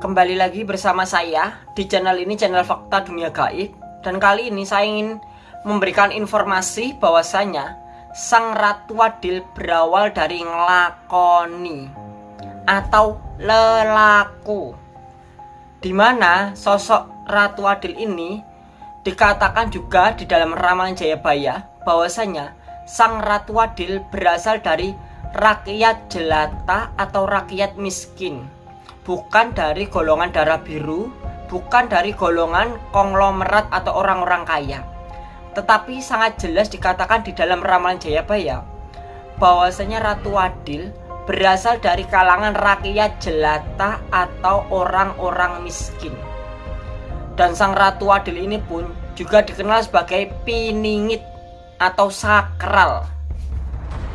Kembali lagi bersama saya di channel ini channel Fakta Dunia Gaib. Dan kali ini saya ingin memberikan informasi bahwasanya Sang Ratu Adil berawal dari ngelakoni atau lelaku. Di mana sosok Ratu Adil ini dikatakan juga di dalam ramalan Jayabaya bahwasanya Sang Ratu Adil berasal dari rakyat jelata atau rakyat miskin bukan dari golongan darah biru bukan dari golongan konglomerat atau orang-orang kaya. Tetapi sangat jelas dikatakan di dalam ramalan Jayabaya bahwasanya Ratu Adil berasal dari kalangan rakyat jelata atau orang-orang miskin. Dan sang Ratu Adil ini pun juga dikenal sebagai piningit atau sakral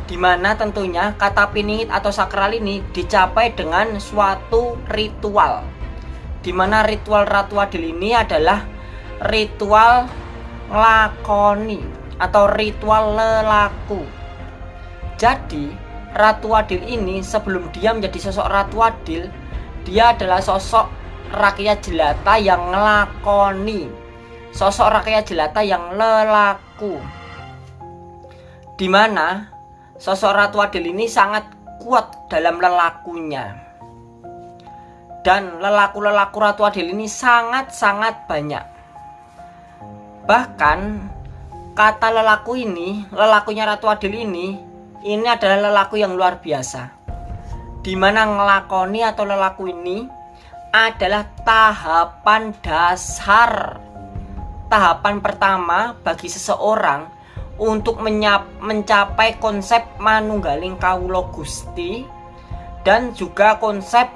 di mana tentunya kata piningit atau sakral ini dicapai dengan suatu ritual. Di mana ritual Ratu Adil ini adalah ritual ngelakoni atau ritual lelaku. Jadi Ratu Adil ini sebelum dia menjadi sosok Ratu Adil dia adalah sosok rakyat jelata yang ngelakoni. Sosok rakyat jelata yang lelaku. Di mana sosok Ratu Adil ini sangat kuat dalam lelakunya. Dan lelaku-lelaku Ratu Adil ini sangat-sangat banyak. Bahkan kata lelaku ini lelakunya Ratu Adil ini ini adalah lelaku yang luar biasa. Di mana ngelakoni atau lelaku ini adalah tahapan dasar. Tahapan pertama bagi seseorang untuk mencapai konsep manunggaling kawulo gusti dan juga konsep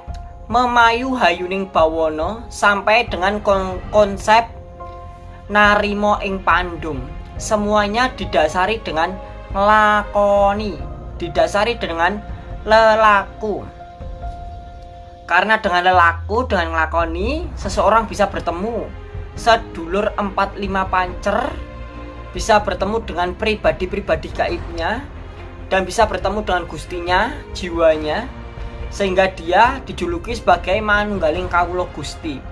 memayu hayuning bawono sampai dengan konsep narimo ing pandung semuanya didasari dengan lakoni didasari dengan lelaku. Karena dengan lelaku dengan lakoni seseorang bisa bertemu sedulur 45 pancer bisa bertemu dengan pribadi-pribadi gaibnya dan bisa bertemu dengan gustinya, jiwanya sehingga dia dijuluki sebagai Manunggaling Kawulo Gusti.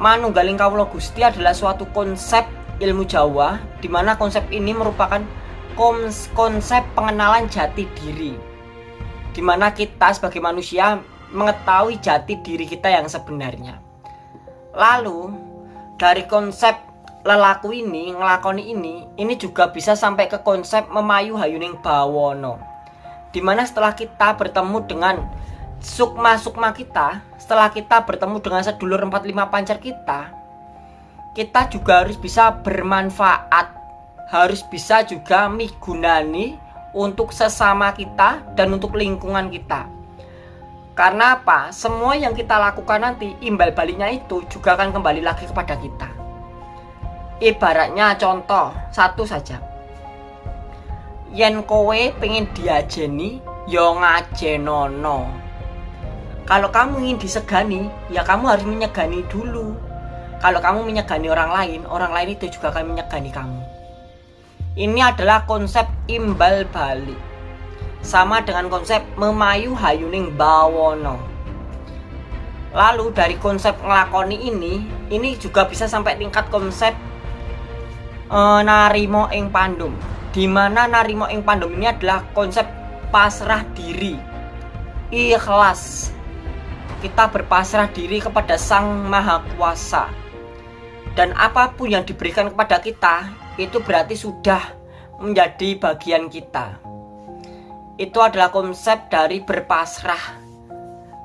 Manunggaling Kawulo Gusti adalah suatu konsep ilmu Jawa di mana konsep ini merupakan konsep pengenalan jati diri di mana kita sebagai manusia mengetahui jati diri kita yang sebenarnya. Lalu dari konsep lelaku ini ngelakoni ini ini juga bisa sampai ke konsep memayu hayuning bawono. Di mana setelah kita bertemu dengan sukma-sukma kita setelah kita bertemu dengan sedulur 45 pancar kita kita juga harus bisa bermanfaat harus bisa juga migunani untuk sesama kita dan untuk lingkungan kita. Karena apa? Semua yang kita lakukan nanti imbal baliknya itu juga akan kembali lagi kepada kita ibaratnya contoh satu saja. Yen kowe pengen diajeni yo ngajenono. Kalau kamu ingin disegani ya kamu harus menyegani dulu. Kalau kamu menyegani orang lain orang lain itu juga akan menyegani kamu. Ini adalah konsep imbal balik. Sama dengan konsep memayu hayuning bawono. Lalu dari konsep ngelakoni ini ini juga bisa sampai tingkat konsep uh, narimo ing pandum. Di mana narimo ing pandum ini adalah konsep pasrah diri. Ikhlas. Kita berpasrah diri kepada sang maha kuasa. Dan apa pun yang diberikan kepada kita itu berarti sudah menjadi bagian kita. Itu adalah konsep dari berpasrah.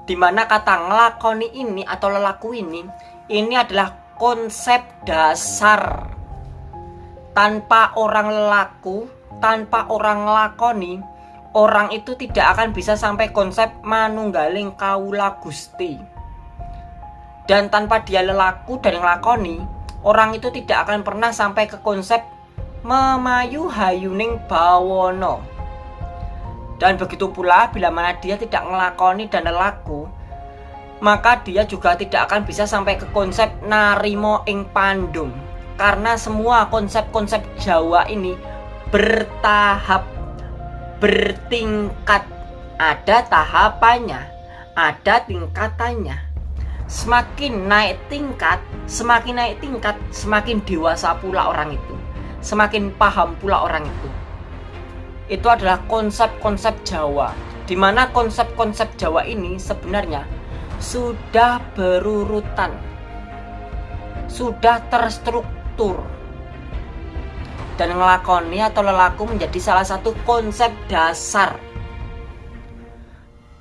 Di mana kata ngelakoni ini atau lelaku ini ini adalah konsep dasar tanpa orang lelaku, tanpa orang lakoni, orang itu tidak akan bisa sampai konsep manunggaling kaula gusti. Dan tanpa dia lelaku dan ngelakoni, orang itu tidak akan pernah sampai ke konsep memayu hayuning bawono. Dan begitu pula bila mana dia tidak ngelakoni dan lelaku, maka dia juga tidak akan bisa sampai ke konsep narimo ing pandung karena semua konsep-konsep Jawa ini bertahap bertingkat ada tahapannya ada tingkatannya semakin naik tingkat, semakin naik tingkat, semakin dewasa pula orang itu. Semakin paham pula orang itu. Itu adalah konsep-konsep Jawa. Di mana konsep-konsep Jawa ini sebenarnya sudah berurutan. Sudah terstruktur. Dan ngelakoni atau lelaku menjadi salah satu konsep dasar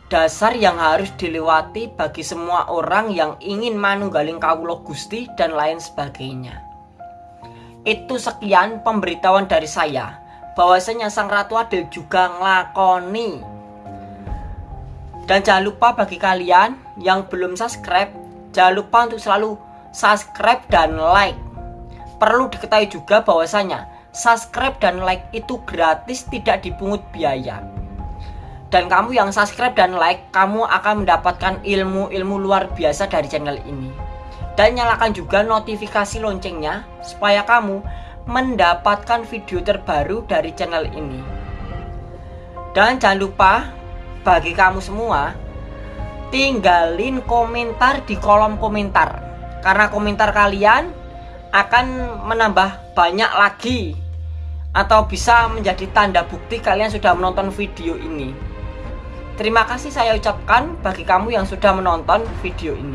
dasar yang harus dilewati bagi semua orang yang ingin manunggaling kawulo Gusti dan lain sebagainya. Itu sekian pemberitahuan dari saya bahwasanya Sang Ratu Adil juga ngelakoni. Dan jangan lupa bagi kalian yang belum subscribe, jangan lupa untuk selalu subscribe dan like. Perlu diketahui juga bahwasanya subscribe dan like itu gratis tidak dipungut biaya. Dan kamu yang subscribe dan like kamu akan mendapatkan ilmu-ilmu luar biasa dari channel ini. Dan nyalakan juga notifikasi loncengnya supaya kamu mendapatkan video terbaru dari channel ini. Dan jangan lupa bagi kamu semua tinggalin komentar di kolom komentar. Karena komentar kalian akan menambah banyak lagi atau bisa menjadi tanda bukti kalian sudah menonton video ini Terima kasih saya ucapkan bagi kamu yang sudah menonton video ini.